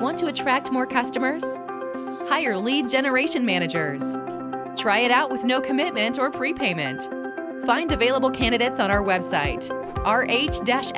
want to attract more customers? Hire lead generation managers. Try it out with no commitment or prepayment. Find available candidates on our website, rh-s.com.